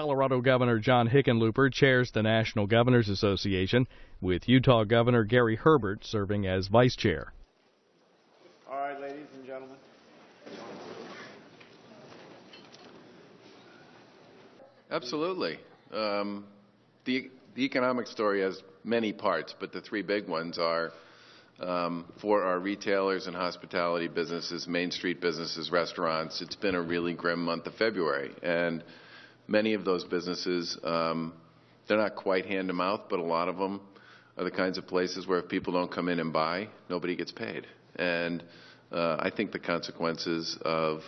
Colorado Governor John Hickenlooper chairs the National Governors Association, with Utah Governor Gary Herbert serving as vice chair. All right, ladies and gentlemen. Absolutely. Um, the, the economic story has many parts, but the three big ones are um, for our retailers and hospitality businesses, Main Street businesses, restaurants. It's been a really grim month of February, and many of those businesses, um, they're not quite hand to mouth, but a lot of them are the kinds of places where if people don't come in and buy, nobody gets paid. And uh, I think the consequences of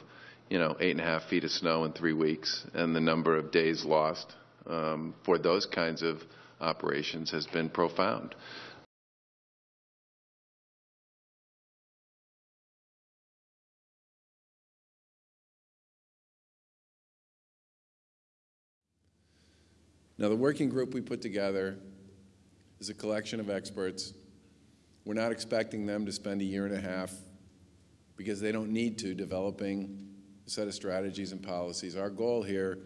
you know, eight and a half feet of snow in three weeks, and the number of days lost um, for those kinds of operations has been profound. Now, the working group we put together is a collection of experts. We're not expecting them to spend a year and a half because they don't need to developing a set of strategies and policies. Our goal here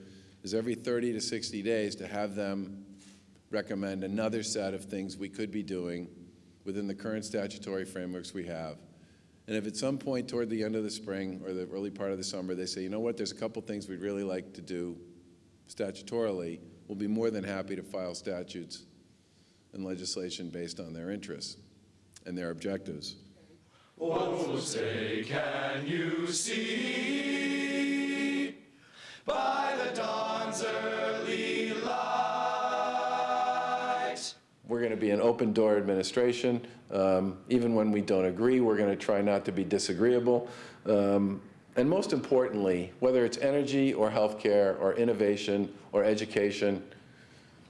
is every 30 to 60 days to have them recommend another set of things we could be doing within the current statutory frameworks we have. And if at some point toward the end of the spring or the early part of the summer they say, you know what, there's a couple things we'd really like to do statutorily, we'll be more than happy to file statutes and legislation based on their interests and their objectives. Oh, say, can you see by the dawn's early light? We're going to be an open door administration. Um, even when we don't agree, we're going to try not to be disagreeable. Um, and most importantly, whether it's energy or healthcare or innovation or education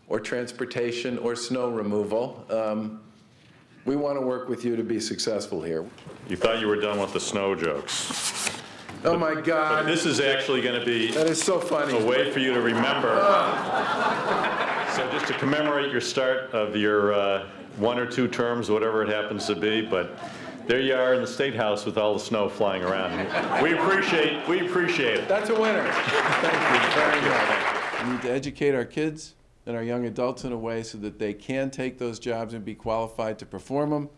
or transportation or snow removal, um, we want to work with you to be successful here. You thought you were done with the snow jokes. Oh my But God, this is actually going to be that is so funny. a way for you to remember. So just to commemorate your start of your uh, one or two terms, whatever it happens to be, but there you are in the State House with all the snow flying around. We appreciate, we appreciate it. That's a winner. Thank you very much. We need to educate our kids and our young adults in a way so that they can take those jobs and be qualified to perform them.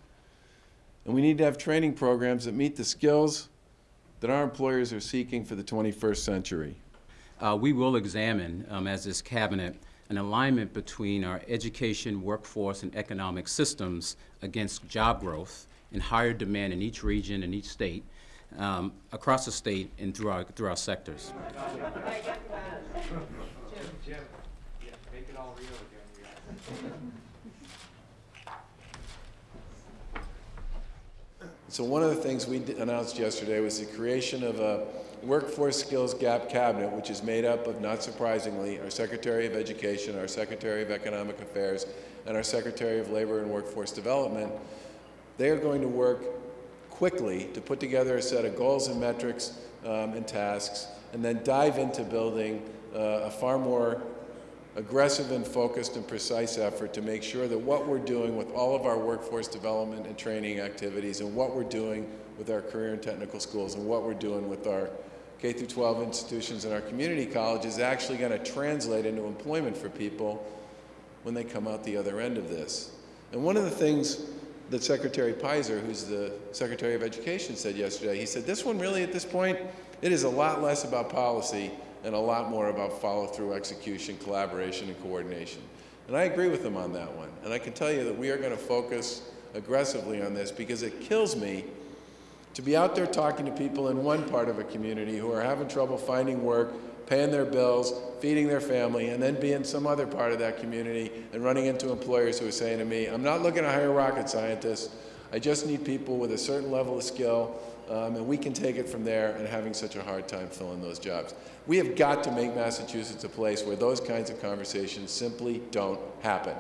And we need to have training programs that meet the skills that our employers are seeking for the 21st century. Uh, we will examine, um, as this cabinet, an alignment between our education, workforce, and economic systems against job growth and higher demand in each region and each state, um, across the state and through our, through our sectors. So one of the things we announced yesterday was the creation of a workforce skills gap cabinet, which is made up of, not surprisingly, our Secretary of Education, our Secretary of Economic Affairs, and our Secretary of Labor and Workforce Development. They are going to work quickly to put together a set of goals and metrics um, and tasks, and then dive into building uh, a far more aggressive and focused and precise effort to make sure that what we're doing with all of our workforce development and training activities and what we're doing with our career and technical schools and what we're doing with our K through 12 institutions and our community colleges is actually going to translate into employment for people when they come out the other end of this. And one of the things that Secretary Peyser, who's the Secretary of Education, said yesterday, he said, this one really at this point, it is a lot less about policy and a lot more about follow-through execution, collaboration, and coordination. And I agree with him on that one. And I can tell you that we are going to focus aggressively on this because it kills me to be out there talking to people in one part of a community who are having trouble finding work, paying their bills, feeding their family, and then being some other part of that community and running into employers who are saying to me, I'm not looking to hire rocket scientists. I just need people with a certain level of skill, um, and we can take it from there and having such a hard time filling those jobs. We have got to make Massachusetts a place where those kinds of conversations simply don't happen.